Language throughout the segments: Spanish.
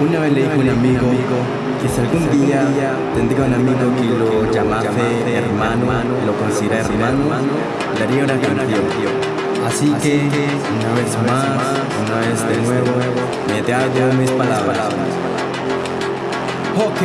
Una vez le dijo un amigo que si algún día tendría un amigo que lo llamase hermano, lo considera hermano, le haría una canción. Así que, una vez más, una vez de nuevo, me te hago mis palabras. Ok,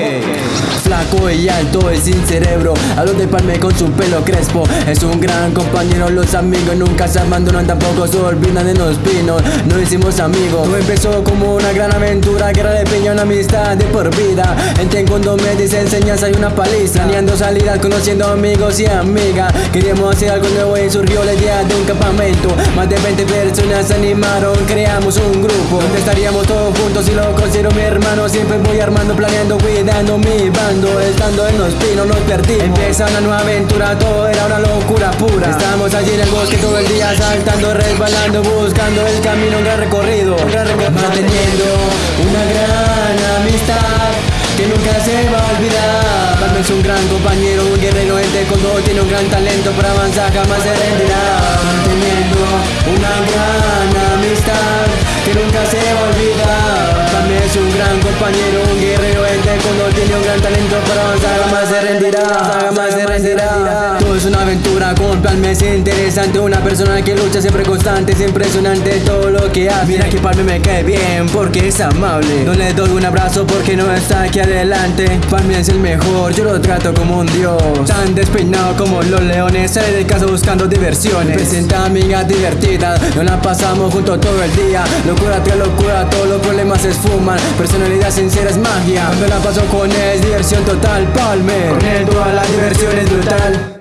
flaco y alto y sin cerebro. Hablo de palme con su pelo crespo. Es un gran compañero, los amigos nunca se abandonan Tampoco se olvidan de los pinos. No hicimos amigos. Todo empezó como una gran aventura Guerra de piña, una amistad de por vida. En cuando me dice enseñanza y una paliza. Planeando salidas, conociendo amigos y amigas. Queríamos hacer algo nuevo y surgió la idea de un campamento. Más de 20 personas se animaron, creamos un grupo. Donde estaríamos todos juntos y lo considero mi hermano Siempre voy armando, planeando cuidando mi bando Estando en los pinos nos perdimos. Empieza una nueva aventura, todo era una locura pura. Estamos allí en el bosque todo el día saltando, resbalando Buscando el camino, un gran recorrido Manteniendo una gran amistad que nunca se va a olvidar. Palma es un gran compañero, un guerrero entre con Tiene un gran talento para avanzar, jamás se rendirá. Manteniendo una gran es un gran compañero, un guerrero entre cuando tiene un gran talento para avanzar Jamás se rendirá, jamás se es una aventura con Palme es interesante. Una persona que lucha siempre constante Es impresionante todo lo que hace. Mira que Palme me cae bien porque es amable. No le doy un abrazo porque no está aquí adelante. Palme es el mejor, yo lo trato como un dios. Tan despeinado como los leones Sale de casa buscando diversiones. Presenta amigas divertidas Nos la pasamos juntos todo el día. Locura tras locura, todos los problemas se esfuman. Personalidad sincera es magia. Cuando la paso con él es diversión total Palme, con él toda la diversión es brutal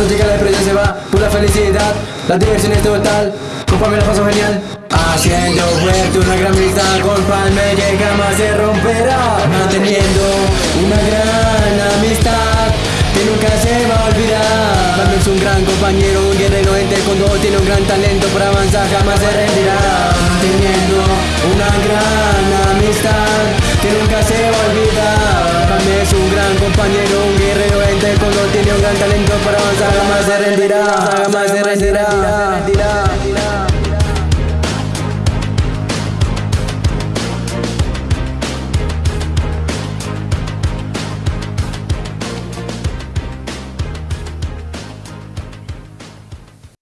Cuando llega la depresión se va por la felicidad La diversión es total Con Palme la paso genial. Haciendo fuerte una gran amistad con Palme que jamás se romperá Manteniendo una gran amistad que nunca se va a olvidar. Palme es un gran compañero, un guerrero entre con Tiene un gran talento para avanzar, jamás se rendirá. Manteniendo una gran amistad que nunca se va a olvidar. Palme es un gran compañero, Tiene un gran talento para avanzar, jamás se rendirá Jamás se rendirá